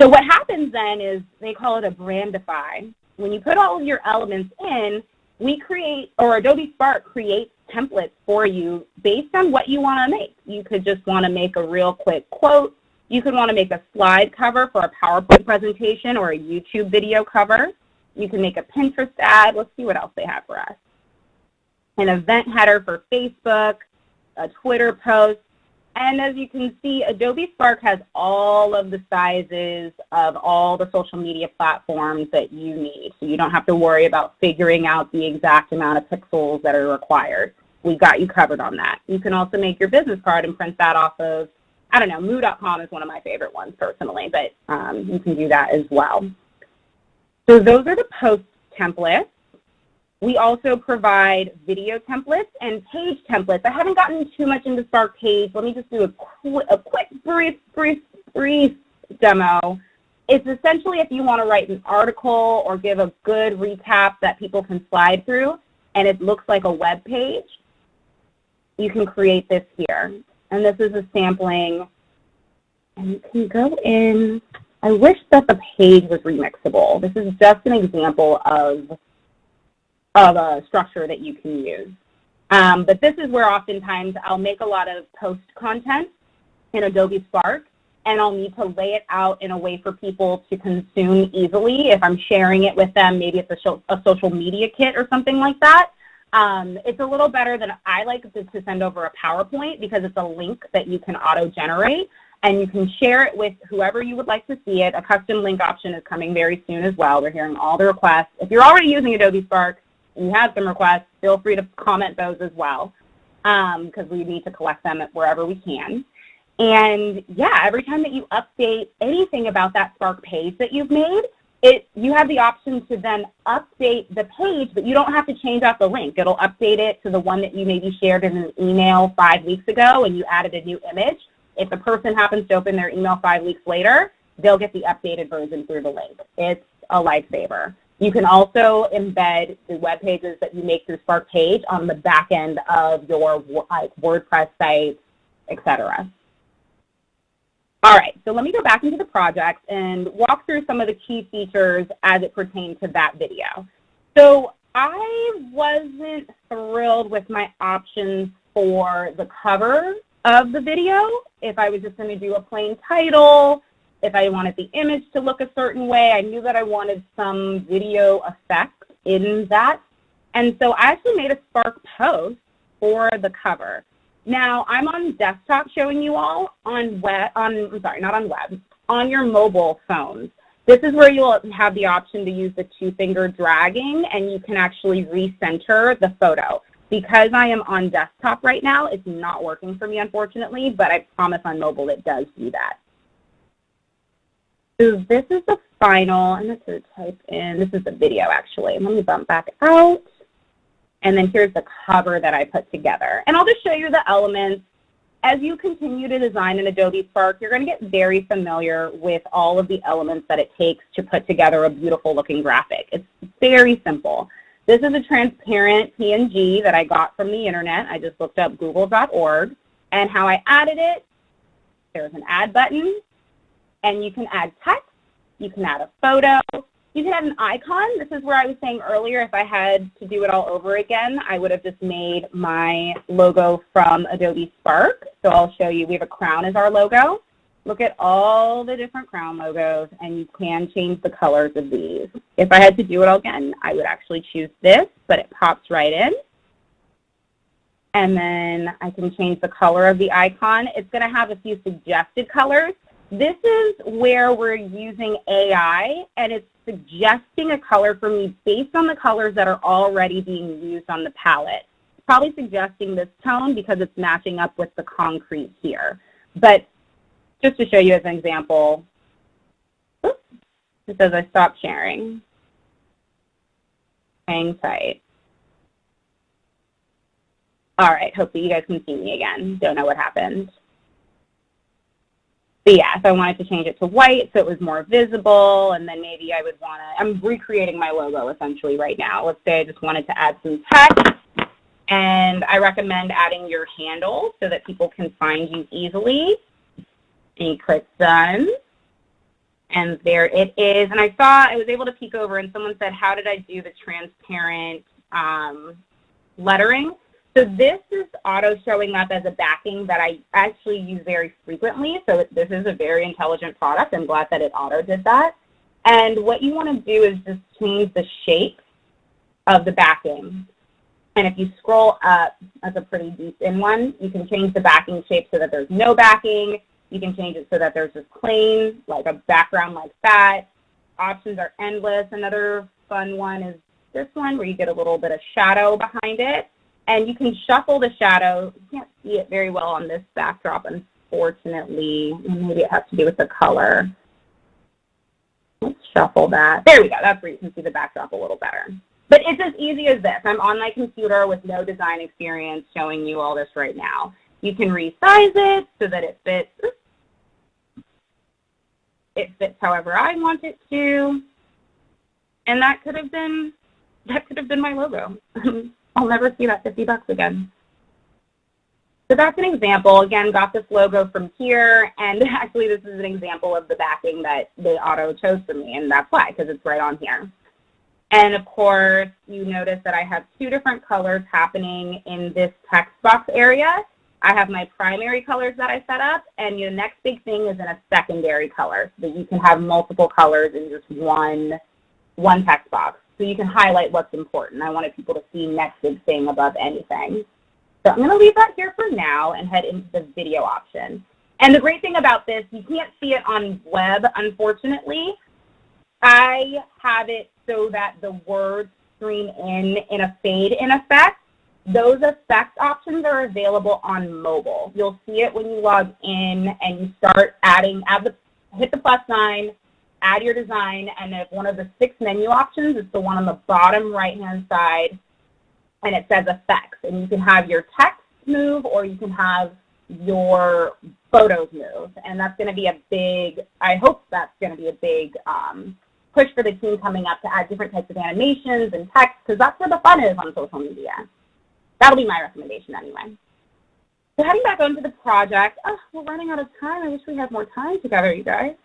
So what happens then is they call it a brandify. When you put all of your elements in, we create, or Adobe Spark creates templates for you based on what you want to make. You could just want to make a real quick quote. You could want to make a slide cover for a PowerPoint presentation or a YouTube video cover. You can make a Pinterest ad. Let's see what else they have for us. An event header for Facebook, a Twitter post, and as you can see, Adobe Spark has all of the sizes of all the social media platforms that you need. So you don't have to worry about figuring out the exact amount of pixels that are required. We've got you covered on that. You can also make your business card and print that off of, I don't know, moo.com is one of my favorite ones personally, but um, you can do that as well. So those are the post templates. We also provide video templates and page templates. I haven't gotten too much into Spark Page. Let me just do a, qu a quick, brief, brief, brief demo. It's essentially if you want to write an article or give a good recap that people can slide through and it looks like a web page, you can create this here. And this is a sampling. And you can go in. I wish that the page was remixable. This is just an example of of a structure that you can use. Um, but this is where oftentimes I'll make a lot of post content in Adobe Spark and I'll need to lay it out in a way for people to consume easily. If I'm sharing it with them, maybe it's a, a social media kit or something like that. Um, it's a little better than I like to, to send over a PowerPoint because it's a link that you can auto-generate and you can share it with whoever you would like to see it. A custom link option is coming very soon as well. We're hearing all the requests. If you're already using Adobe Spark, you have some requests, feel free to comment those as well because um, we need to collect them wherever we can. And yeah, every time that you update anything about that Spark page that you've made, it you have the option to then update the page, but you don't have to change out the link. It'll update it to the one that you maybe shared in an email five weeks ago and you added a new image. If the person happens to open their email five weeks later, they'll get the updated version through the link. It's a lifesaver. You can also embed the web pages that you make through Spark Page on the back end of your like WordPress site, etc. All right, so let me go back into the project and walk through some of the key features as it pertains to that video. So I wasn't thrilled with my options for the cover of the video. If I was just going to do a plain title, if I wanted the image to look a certain way, I knew that I wanted some video effect in that. And so I actually made a Spark post for the cover. Now, I'm on desktop showing you all on web, on, I'm sorry, not on web, on your mobile phones. This is where you'll have the option to use the two-finger dragging, and you can actually recenter the photo. Because I am on desktop right now, it's not working for me, unfortunately, but I promise on mobile it does do that. So this is the final, I'm going to type in, this is the video actually. Let me bump back out. And then here's the cover that I put together. And I'll just show you the elements. As you continue to design in Adobe Spark, you're going to get very familiar with all of the elements that it takes to put together a beautiful looking graphic. It's very simple. This is a transparent PNG that I got from the internet. I just looked up google.org. And how I added it, there's an add button and you can add text, you can add a photo, you can add an icon. This is where I was saying earlier, if I had to do it all over again, I would have just made my logo from Adobe Spark. So I'll show you, we have a crown as our logo. Look at all the different crown logos, and you can change the colors of these. If I had to do it all again, I would actually choose this, but it pops right in. And then I can change the color of the icon. It's going to have a few suggested colors. This is where we're using AI and it's suggesting a color for me based on the colors that are already being used on the palette. Probably suggesting this tone because it's matching up with the concrete here. But just to show you as an example, oops, It says I stopped sharing. Hang tight. All right, hopefully you guys can see me again. Don't know what happened. But yeah, so I wanted to change it to white so it was more visible, and then maybe I would want to, I'm recreating my logo essentially right now. Let's say I just wanted to add some text, and I recommend adding your handle so that people can find you easily. And you click done. And there it is. And I saw, I was able to peek over and someone said, how did I do the transparent um, lettering? So this is auto showing up as a backing that I actually use very frequently. So this is a very intelligent product. I'm glad that it auto did that. And what you want to do is just change the shape of the backing. And if you scroll up, that's a pretty deep in one, you can change the backing shape so that there's no backing. You can change it so that there's just plain, like a background like that. Options are endless. Another fun one is this one where you get a little bit of shadow behind it. And you can shuffle the shadow. You can't see it very well on this backdrop, unfortunately. Maybe it has to do with the color. Let's shuffle that. There we go. That's where you can see the backdrop a little better. But it's as easy as this. I'm on my computer with no design experience showing you all this right now. You can resize it so that it fits it fits however I want it to. And that could have been that could have been my logo. I'll never see that 50 bucks again. So that's an example. Again, got this logo from here, and actually this is an example of the backing that they auto chose for me, and that's why, because it's right on here. And of course, you notice that I have two different colors happening in this text box area. I have my primary colors that I set up, and your next big thing is in a secondary color, so that you can have multiple colors in just one, one text box. So you can highlight what's important. I wanted people to see next big thing above anything. So I'm going to leave that here for now and head into the video option. And the great thing about this, you can't see it on web, unfortunately. I have it so that the words stream in in a fade in effect. Those effect options are available on mobile. You'll see it when you log in and you start adding, add the, hit the plus sign, add your design, and if one of the six menu options, it's the one on the bottom right-hand side, and it says effects. And you can have your text move or you can have your photos move. And that's going to be a big, I hope that's going to be a big um, push for the team coming up to add different types of animations and text because that's where the fun is on social media. That'll be my recommendation anyway. So heading back onto the project, oh, we're running out of time. I wish we had more time together, you guys.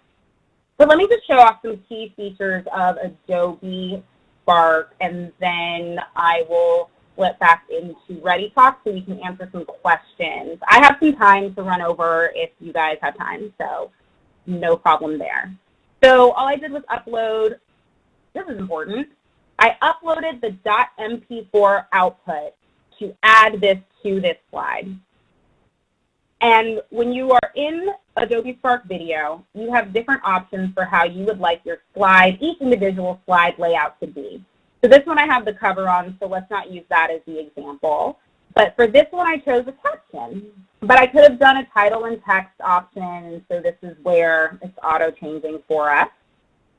So let me just show off some key features of Adobe Spark, and then I will flip back into ReadyTalk so we can answer some questions. I have some time to run over if you guys have time, so no problem there. So all I did was upload, this is important, I uploaded the .mp4 output to add this to this slide. And when you are in Adobe Spark Video, you have different options for how you would like your slide, each individual slide layout to be. So this one I have the cover on, so let's not use that as the example. But for this one, I chose a caption. But I could have done a title and text option, and so this is where it's auto-changing for us.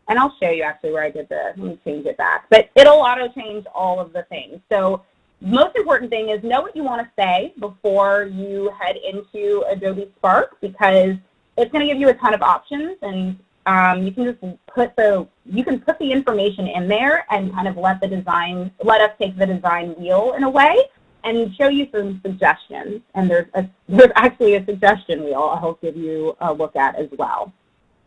And I'll show you actually where I did the, let me change it back. But it'll auto-change all of the things. So most important thing is know what you want to say before you head into Adobe Spark because it's going to give you a ton of options and um, you can just put the you can put the information in there and kind of let the design let us take the design wheel in a way and show you some suggestions. And there's a, there's actually a suggestion wheel I'll give you a look at as well.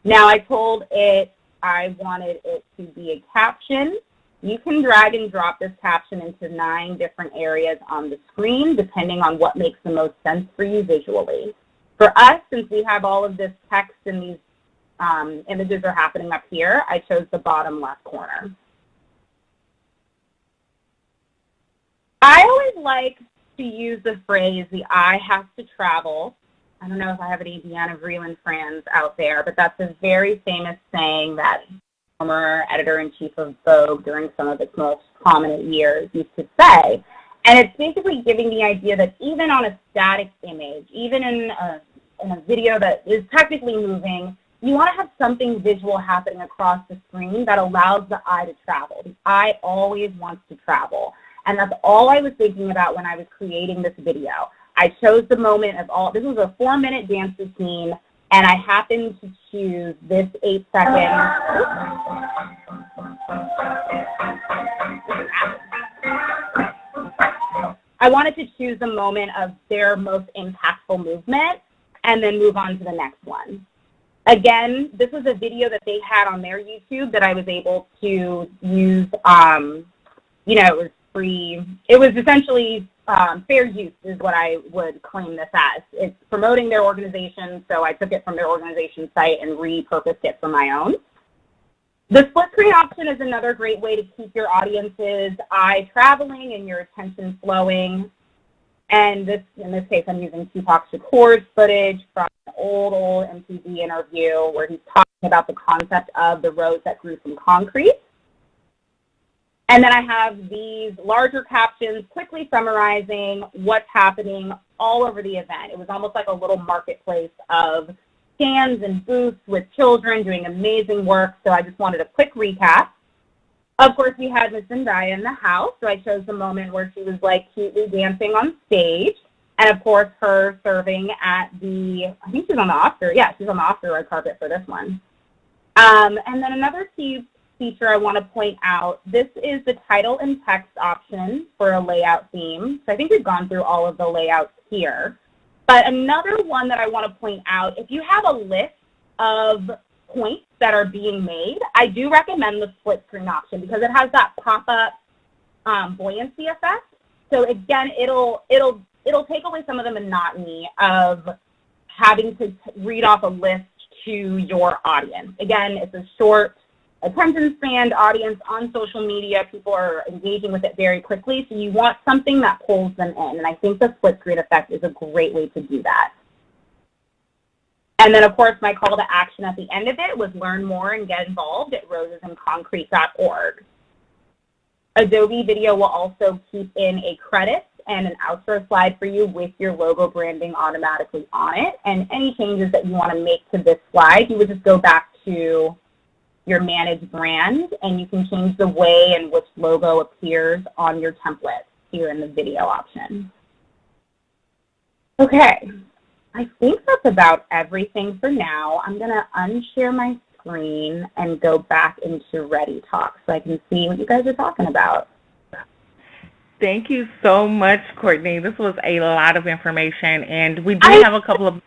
Now I told it I wanted it to be a caption. You can drag and drop this caption into nine different areas on the screen depending on what makes the most sense for you visually. For us, since we have all of this text and these um, images are happening up here, I chose the bottom left corner. I always like to use the phrase, the eye has to travel. I don't know if I have any Diana Vreeland friends out there, but that's a very famous saying that former editor-in-chief of Vogue during some of its most prominent years used to say. And it's basically giving the idea that even on a static image, even in a, in a video that is technically moving, you want to have something visual happening across the screen that allows the eye to travel. The eye always wants to travel. And that's all I was thinking about when I was creating this video. I chose the moment of all, this was a four minute dance routine, and I happened to choose this eight second. I wanted to choose the moment of their most impactful movement and then move on to the next one. Again, this was a video that they had on their YouTube that I was able to use, um, you know, it was free. It was essentially um, fair use is what I would claim this as. It's promoting their organization, so I took it from their organization site and repurposed it for my own. The split screen option is another great way to keep your audience's eye traveling and your attention flowing. And this, in this case, I'm using Tupac Shakur's footage from an old, old MTV interview where he's talking about the concept of the rose that grew from concrete. And then I have these larger captions quickly summarizing what's happening all over the event. It was almost like a little marketplace of stands and booths with children doing amazing work. So I just wanted a quick recap. Of course, we had Miss Zendaya in the house, so I chose the moment where she was like cutely dancing on stage. And of course, her serving at the, I think she's on the Oscar, yeah, she's on the Oscar red carpet for this one. Um, and then another key feature I want to point out, this is the title and text option for a layout theme. So I think we've gone through all of the layouts here. But another one that I want to point out, if you have a list of points that are being made, I do recommend the split screen option because it has that pop-up um, buoyancy effect. So again, it'll it'll it'll take away some of the monotony of having to read off a list to your audience. Again, it's a short attention span audience on social media. People are engaging with it very quickly. So you want something that pulls them in. And I think the split screen effect is a great way to do that. And then, of course, my call to action at the end of it was learn more and get involved at rosesandconcrete.org. Adobe Video will also keep in a credit and an outro slide for you with your logo branding automatically on it. And any changes that you want to make to this slide, you would just go back to your managed brand and you can change the way in which logo appears on your template here in the video option. Okay, I think that's about everything for now. I'm going to unshare my screen and go back into Ready Talk so I can see what you guys are talking about. Thank you so much, Courtney. This was a lot of information, and we do have a couple of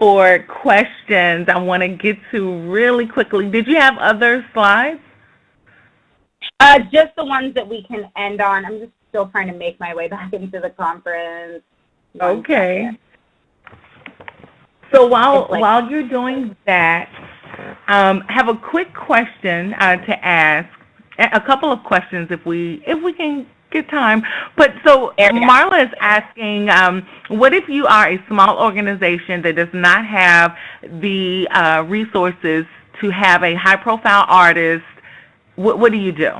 for questions I want to get to really quickly. Did you have other slides? Uh, just the ones that we can end on. I'm just still trying to make my way back into the conference. Okay. So while like, while you're doing that, um, have a quick question uh, to ask. A couple of questions, if we if we can Good time. But so Marla is asking, um, what if you are a small organization that does not have the uh, resources to have a high-profile artist? What, what do you do?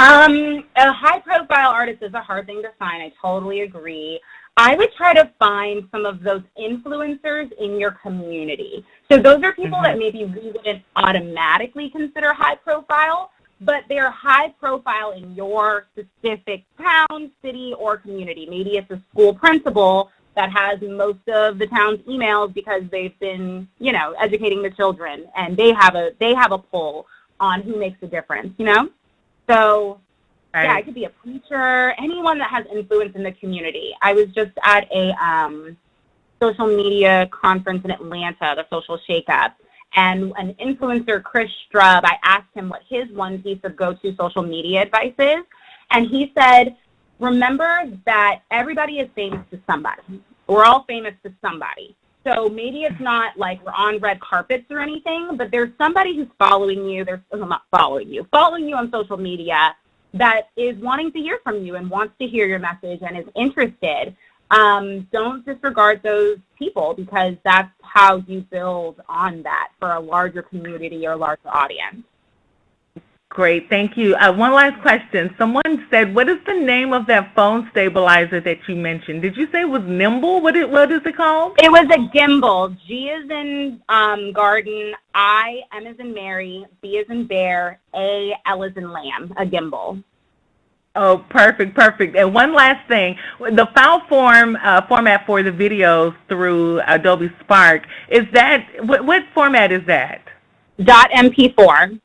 Um, a high-profile artist is a hard thing to find. I totally agree. I would try to find some of those influencers in your community. So those are people mm -hmm. that maybe we wouldn't automatically consider high profile, but they're high profile in your specific town, city, or community. Maybe it's a school principal that has most of the town's emails because they've been, you know, educating the children and they have a they have a pull on who makes a difference, you know? So right. yeah, it could be a preacher, anyone that has influence in the community. I was just at a um, social media conference in Atlanta, the Social Shakeup, and an influencer, Chris Strub, I asked him what his one piece of go-to social media advice is. And he said, remember that everybody is famous to somebody. We're all famous to somebody. So maybe it's not like we're on red carpets or anything, but there's somebody who's following you. There's not following you, following you on social media that is wanting to hear from you and wants to hear your message and is interested um, don't disregard those people because that's how you build on that for a larger community or larger audience. Great, thank you. Uh, one last question. Someone said, what is the name of that phone stabilizer that you mentioned? Did you say it was Nimble? What, it, what is it called? It was a gimbal. G is in um, garden, I, M is in Mary, B is in bear, A, L is in lamb, a gimbal. Oh, perfect, perfect. And one last thing, the file form uh, format for the videos through Adobe Spark, is that, what, what format is that? Dot MP4.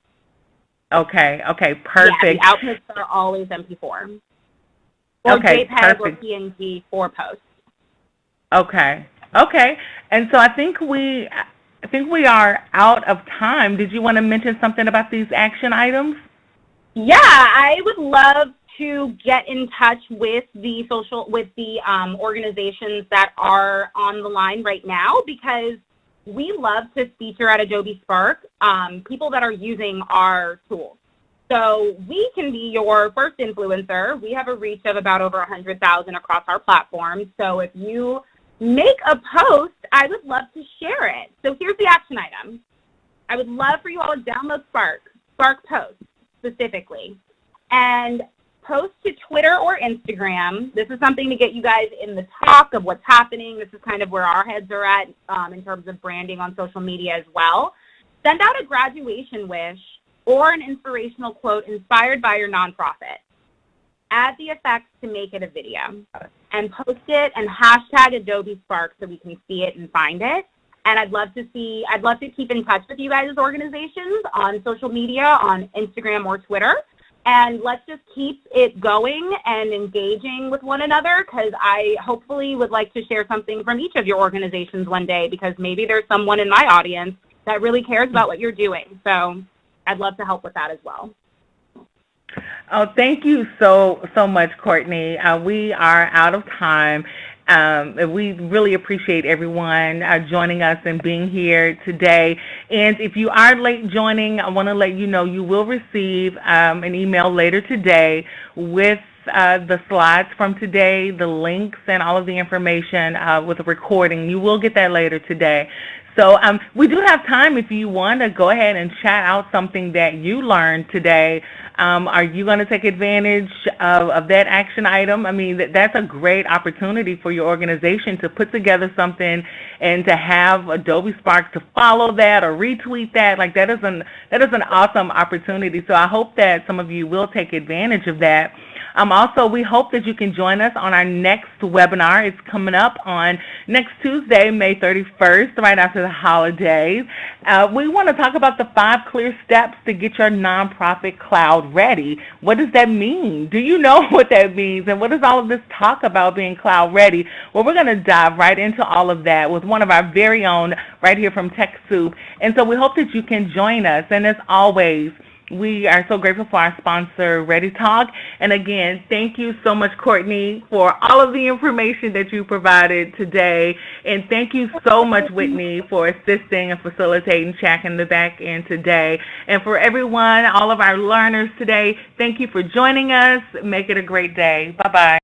Okay, okay, perfect. Yeah, the outputs are always MP4. Or Okay, JPEG or. PNG for post. Okay, okay. And so I think we, I think we are out of time. Did you want to mention something about these action items? Yeah, I would love to get in touch with the social, with the um, organizations that are on the line right now because we love to feature at Adobe Spark um, people that are using our tools. So we can be your first influencer. We have a reach of about over 100,000 across our platform. So if you make a post, I would love to share it. So here's the action item. I would love for you all to download Spark, Spark Post specifically, and post to Twitter or Instagram. This is something to get you guys in the talk of what's happening. This is kind of where our heads are at um, in terms of branding on social media as well. Send out a graduation wish or an inspirational quote inspired by your nonprofit. Add the effects to make it a video and post it and hashtag Adobe Spark so we can see it and find it. And I'd love to see, I'd love to keep in touch with you guys as organizations on social media, on Instagram or Twitter. And let's just keep it going and engaging with one another because I hopefully would like to share something from each of your organizations one day because maybe there's someone in my audience that really cares about what you're doing. So I'd love to help with that as well. Oh, thank you so, so much, Courtney. Uh, we are out of time. Um, we really appreciate everyone uh, joining us and being here today. And if you are late joining, I want to let you know you will receive um, an email later today with uh, the slides from today, the links, and all of the information uh, with the recording. You will get that later today. So um, we do have time if you want to go ahead and chat out something that you learned today. Um, are you going to take advantage of, of that action item? I mean, that, that's a great opportunity for your organization to put together something and to have Adobe Spark to follow that or retweet that. Like that is an, that is an awesome opportunity. So I hope that some of you will take advantage of that. Um, also, we hope that you can join us on our next webinar. It's coming up on next Tuesday, May 31st, right after the holidays. Uh, we want to talk about the five clear steps to get your nonprofit cloud ready. What does that mean? Do you know what that means? And what does all of this talk about being cloud ready? Well, we're going to dive right into all of that with one of our very own right here from TechSoup. And so we hope that you can join us. And as always, we are so grateful for our sponsor, ReadyTalk. And again, thank you so much, Courtney, for all of the information that you provided today. And thank you so much, Whitney, for assisting and facilitating Chat in the back end today. And for everyone, all of our learners today, thank you for joining us. Make it a great day. Bye-bye.